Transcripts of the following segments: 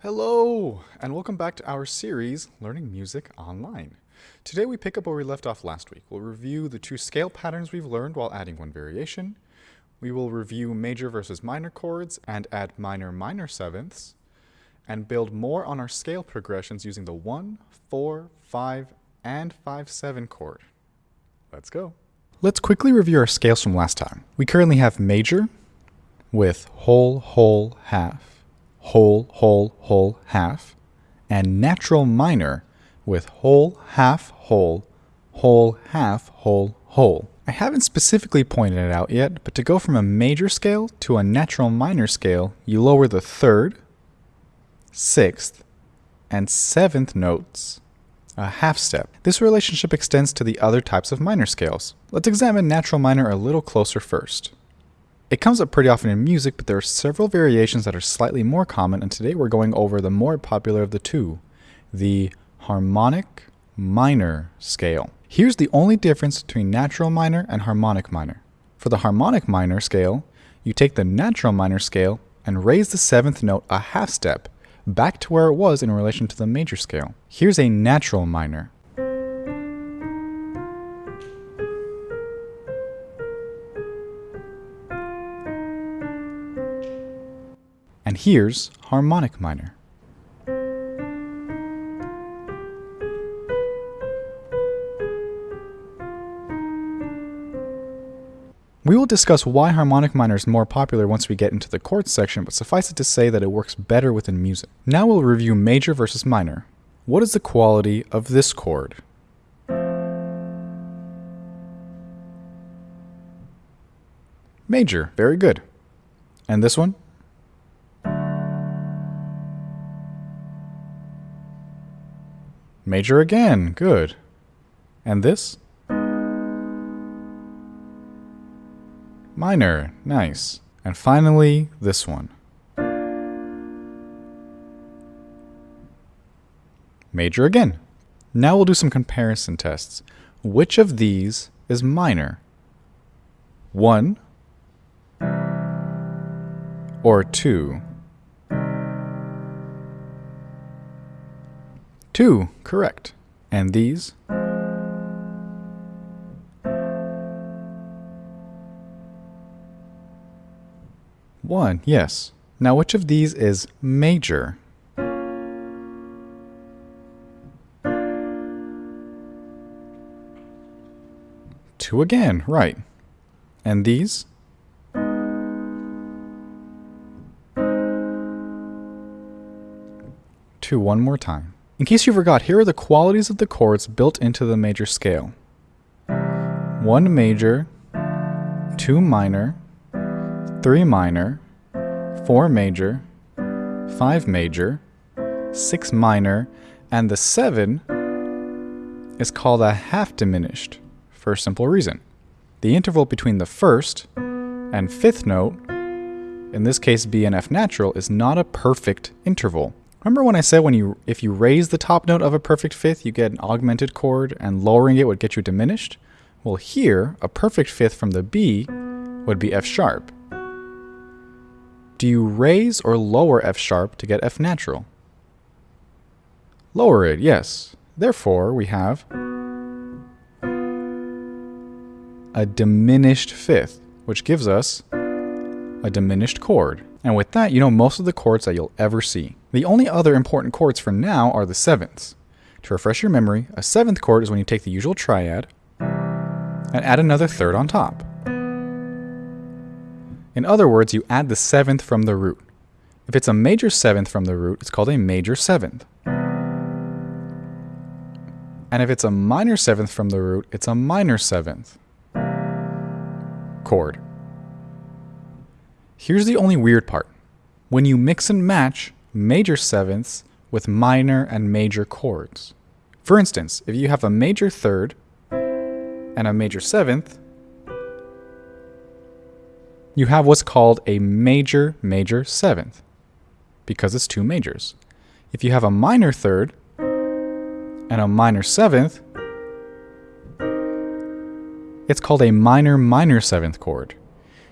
Hello, and welcome back to our series, Learning Music Online. Today we pick up where we left off last week. We'll review the two scale patterns we've learned while adding one variation. We will review major versus minor chords and add minor minor sevenths, and build more on our scale progressions using the 1, 4, 5, and 5, 7 chord. Let's go. Let's quickly review our scales from last time. We currently have major with whole, whole, half whole, whole, whole, half, and natural minor with whole, half, whole, whole, half, whole, whole. I haven't specifically pointed it out yet, but to go from a major scale to a natural minor scale, you lower the third, sixth, and seventh notes a half step. This relationship extends to the other types of minor scales. Let's examine natural minor a little closer first. It comes up pretty often in music, but there are several variations that are slightly more common, and today we're going over the more popular of the two, the harmonic minor scale. Here's the only difference between natural minor and harmonic minor. For the harmonic minor scale, you take the natural minor scale and raise the seventh note a half step, back to where it was in relation to the major scale. Here's a natural minor. And here's harmonic minor. We will discuss why harmonic minor is more popular once we get into the chords section, but suffice it to say that it works better within music. Now we'll review major versus minor. What is the quality of this chord? Major, very good. And this one? Major again, good. And this? Minor, nice. And finally, this one. Major again. Now we'll do some comparison tests. Which of these is minor? One or two? 2, correct. And these? One, yes. Now which of these is major? Two again, right. And these? Two one more time. In case you forgot, here are the qualities of the chords built into the major scale. 1 major, 2 minor, 3 minor, 4 major, 5 major, 6 minor, and the 7 is called a half diminished for a simple reason. The interval between the first and fifth note, in this case B and F natural, is not a perfect interval. Remember when I said when you if you raise the top note of a perfect fifth, you get an augmented chord and lowering it would get you diminished? Well, here, a perfect fifth from the B would be F sharp. Do you raise or lower F sharp to get F natural? Lower it, yes. Therefore, we have a diminished fifth, which gives us a diminished chord. And with that, you know most of the chords that you'll ever see. The only other important chords for now are the sevenths. To refresh your memory, a seventh chord is when you take the usual triad and add another third on top. In other words, you add the seventh from the root. If it's a major seventh from the root, it's called a major seventh. And if it's a minor seventh from the root, it's a minor seventh chord. Here's the only weird part. When you mix and match major sevenths with minor and major chords. For instance, if you have a major third and a major seventh, you have what's called a major major seventh because it's two majors. If you have a minor third and a minor seventh, it's called a minor minor seventh chord.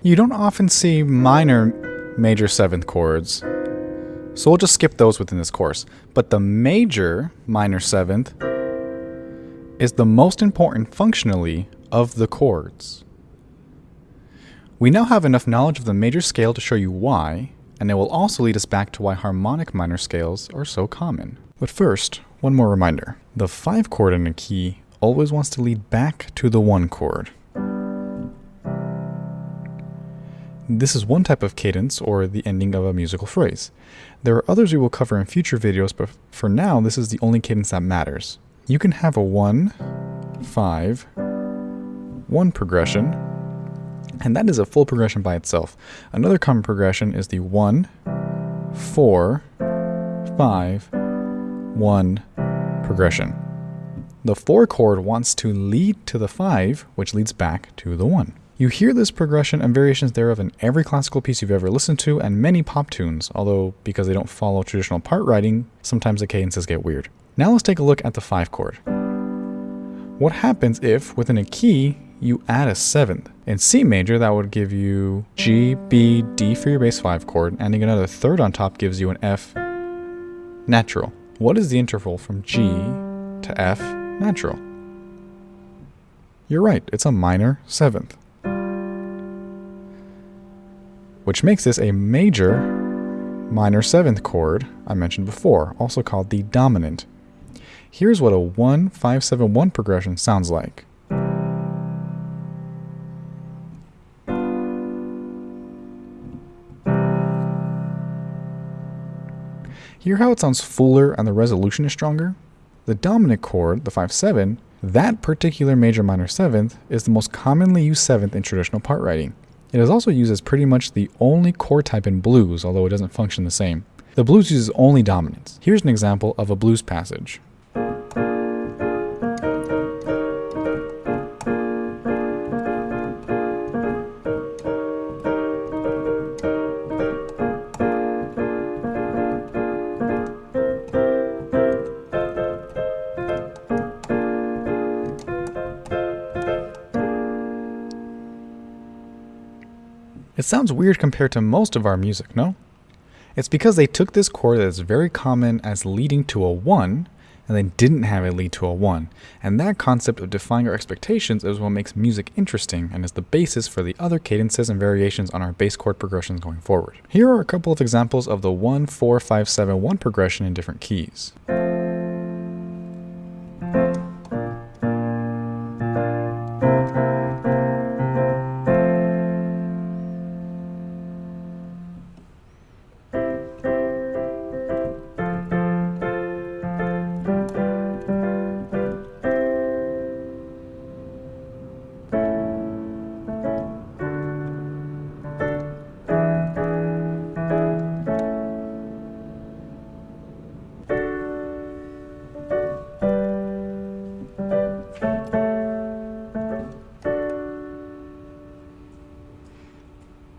You don't often see minor major seventh chords, so we'll just skip those within this course. But the major minor seventh is the most important functionally of the chords. We now have enough knowledge of the major scale to show you why, and it will also lead us back to why harmonic minor scales are so common. But first, one more reminder. The 5 chord in a key always wants to lead back to the 1 chord. This is one type of cadence, or the ending of a musical phrase. There are others we will cover in future videos, but for now, this is the only cadence that matters. You can have a 1, 5, 1 progression, and that is a full progression by itself. Another common progression is the 1, 4, 5, 1 progression. The 4 chord wants to lead to the 5, which leads back to the 1. You hear this progression and variations thereof in every classical piece you've ever listened to and many pop tunes, although because they don't follow traditional part writing, sometimes the cadences get weird. Now let's take a look at the 5 chord. What happens if, within a key, you add a seventh? In C major, that would give you G, B, D for your base 5 chord, and adding another third on top gives you an F natural. What is the interval from G to F natural? You're right, it's a minor seventh. Which makes this a major minor seventh chord I mentioned before, also called the dominant. Here's what a 1 5 7 1 progression sounds like. Hear how it sounds fuller and the resolution is stronger? The dominant chord, the 5-7, that particular major minor seventh is the most commonly used seventh in traditional part writing. It is also used as pretty much the only chord type in blues, although it doesn't function the same. The blues uses only dominants. Here's an example of a blues passage. Sounds weird compared to most of our music, no? It's because they took this chord that is very common as leading to a 1, and they didn't have it lead to a 1. And that concept of defying our expectations is what makes music interesting and is the basis for the other cadences and variations on our base chord progressions going forward. Here are a couple of examples of the 1, 4, 5, 7, 1 progression in different keys.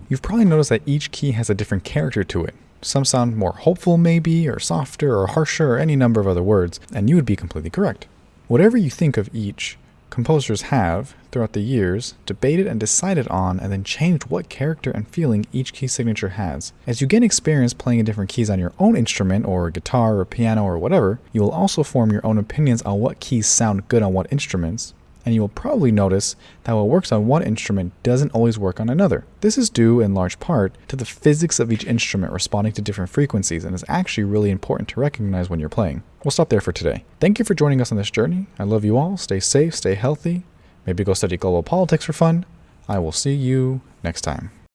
You've probably noticed that each key has a different character to it. Some sound more hopeful maybe, or softer, or harsher, or any number of other words, and you would be completely correct. Whatever you think of each, composers have, throughout the years, debated and decided on and then changed what character and feeling each key signature has. As you gain experience playing in different keys on your own instrument or guitar or piano or whatever, you will also form your own opinions on what keys sound good on what instruments, and you will probably notice that what works on one instrument doesn't always work on another. This is due in large part to the physics of each instrument responding to different frequencies and is actually really important to recognize when you're playing. We'll stop there for today. Thank you for joining us on this journey. I love you all. Stay safe, stay healthy. Maybe go study global politics for fun. I will see you next time.